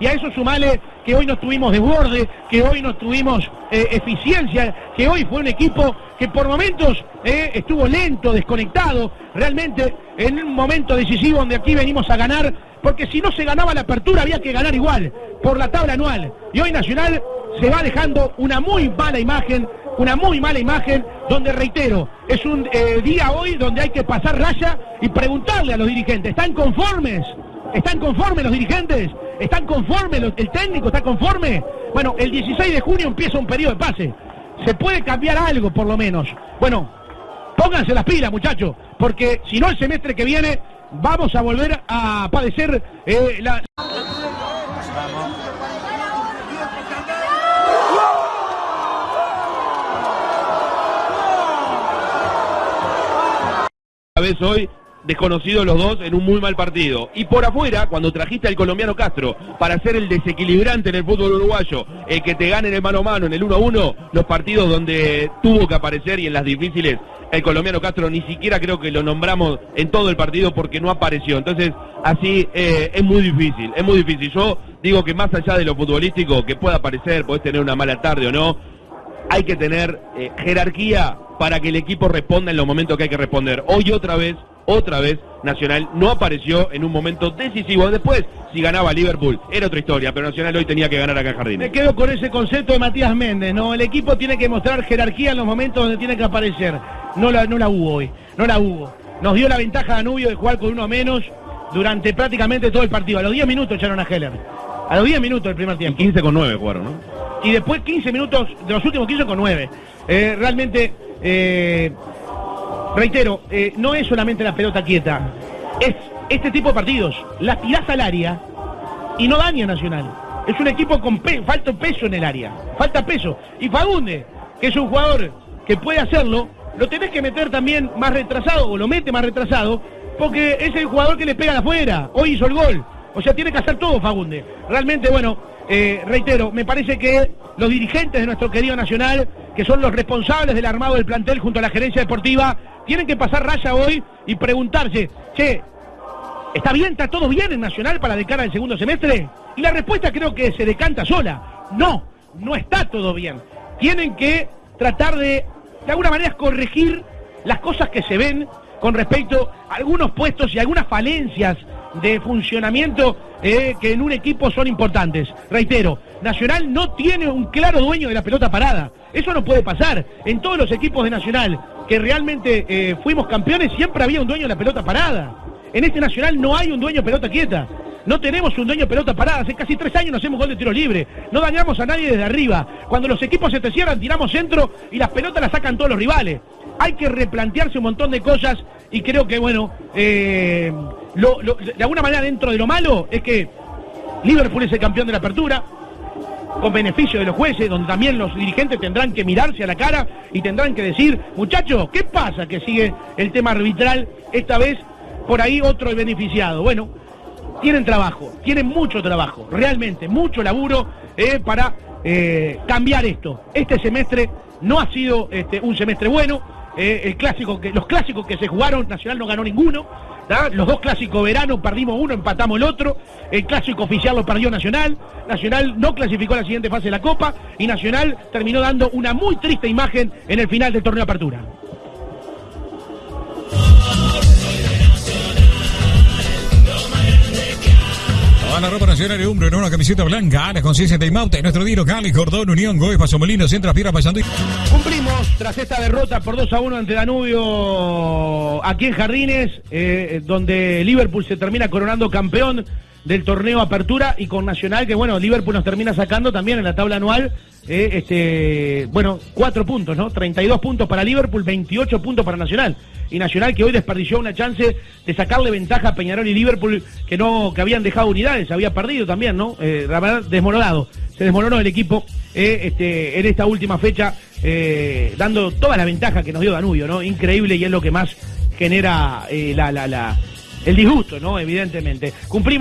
Y a eso sumale que hoy no tuvimos desborde, que hoy no tuvimos eh, eficiencia, que hoy fue un equipo que por momentos eh, estuvo lento, desconectado, realmente en un momento decisivo donde aquí venimos a ganar, porque si no se ganaba la apertura había que ganar igual, por la tabla anual. Y hoy Nacional se va dejando una muy mala imagen, una muy mala imagen, donde reitero, es un eh, día hoy donde hay que pasar raya y preguntarle a los dirigentes, ¿están conformes? ¿Están conformes los dirigentes? ¿Están conformes? ¿El técnico está conforme? Bueno, el 16 de junio empieza un periodo de pase. Se puede cambiar algo, por lo menos. Bueno, pónganse las pilas, muchachos, porque si no el semestre que viene vamos a volver a padecer eh, la... vez hoy desconocidos los dos en un muy mal partido. Y por afuera, cuando trajiste al colombiano Castro para ser el desequilibrante en el fútbol uruguayo, el que te gane en el mano a mano, en el 1 a 1, los partidos donde tuvo que aparecer y en las difíciles, el colombiano Castro ni siquiera creo que lo nombramos en todo el partido porque no apareció. Entonces, así eh, es muy difícil, es muy difícil. Yo digo que más allá de lo futbolístico, que pueda aparecer, podés tener una mala tarde o no, hay que tener eh, jerarquía para que el equipo responda en los momentos que hay que responder. Hoy otra vez, otra vez, Nacional no apareció en un momento decisivo. Después, si ganaba Liverpool, era otra historia, pero Nacional hoy tenía que ganar acá en Jardín. Me quedo con ese concepto de Matías Méndez, ¿no? El equipo tiene que mostrar jerarquía en los momentos donde tiene que aparecer. No la, no la hubo hoy, no la hubo. Nos dio la ventaja Danubio de jugar con uno menos durante prácticamente todo el partido. A los 10 minutos echaron a Heller. A los 10 minutos del primer tiempo. Y 15 con 9 jugaron, ¿no? Y después 15 minutos, de los últimos 15 con 9. Eh, realmente eh, reitero, eh, no es solamente la pelota quieta, es este tipo de partidos. Las tirás al área y no daña Nacional. Es un equipo con falta peso en el área, falta peso. Y Fagunde, que es un jugador que puede hacerlo, lo tenés que meter también más retrasado, o lo mete más retrasado, porque es el jugador que le pega de afuera. Hoy hizo el gol. O sea, tiene que hacer todo Fagunde. Realmente, bueno, eh, reitero, me parece que los dirigentes de nuestro querido Nacional que son los responsables del armado del plantel junto a la gerencia deportiva, tienen que pasar raya hoy y preguntarse, che, ¿está bien, está todo bien en Nacional para de cara al segundo semestre? Y la respuesta creo que se decanta sola. No, no está todo bien. Tienen que tratar de, de alguna manera, corregir las cosas que se ven con respecto a algunos puestos y algunas falencias de funcionamiento eh, que en un equipo son importantes. Reitero, Nacional no tiene un claro dueño de la pelota parada. Eso no puede pasar. En todos los equipos de Nacional que realmente eh, fuimos campeones siempre había un dueño de la pelota parada. En este Nacional no hay un dueño pelota quieta. No tenemos un dueño de pelota parada. Hace casi tres años no hacemos gol de tiro libre. No dañamos a nadie desde arriba. Cuando los equipos se te cierran, tiramos centro y las pelotas las sacan todos los rivales. Hay que replantearse un montón de cosas y creo que, bueno, eh, de alguna manera dentro de lo malo es que Liverpool es el campeón de la apertura, con beneficio de los jueces, donde también los dirigentes tendrán que mirarse a la cara y tendrán que decir, muchachos, ¿qué pasa que sigue el tema arbitral esta vez por ahí otro beneficiado? Bueno, tienen trabajo, tienen mucho trabajo, realmente, mucho laburo eh, para eh, cambiar esto. Este semestre no ha sido este, un semestre bueno, eh, el clásico que, los clásicos que se jugaron, Nacional no ganó ninguno, los dos clásicos verano perdimos uno, empatamos el otro. El clásico oficial lo perdió Nacional. Nacional no clasificó a la siguiente fase de la Copa. Y Nacional terminó dando una muy triste imagen en el final del torneo de apertura. A la ropa nacional de Umbro en una camiseta blanca, la conciencia de Maute, nuestro diro Cali, Cordón, Unión, Goes, Pasomolino, Centro, Piedra, Pasando. Cumplimos tras esta derrota por 2 a 1 ante Danubio aquí en Jardines, eh, donde Liverpool se termina coronando campeón del torneo Apertura y con Nacional, que bueno, Liverpool nos termina sacando también en la tabla anual, eh, este, bueno, cuatro puntos, ¿no? 32 puntos para Liverpool, 28 puntos para Nacional y Nacional que hoy desperdició una chance de sacarle ventaja a Peñarol y Liverpool que no que habían dejado unidades, había perdido también, ¿no? Eh, desmoronado, se desmoronó el equipo eh, este, en esta última fecha, eh, dando toda la ventaja que nos dio Danubio, ¿no? Increíble y es lo que más genera la, la, la, el disgusto, ¿no? Evidentemente. Cumplimos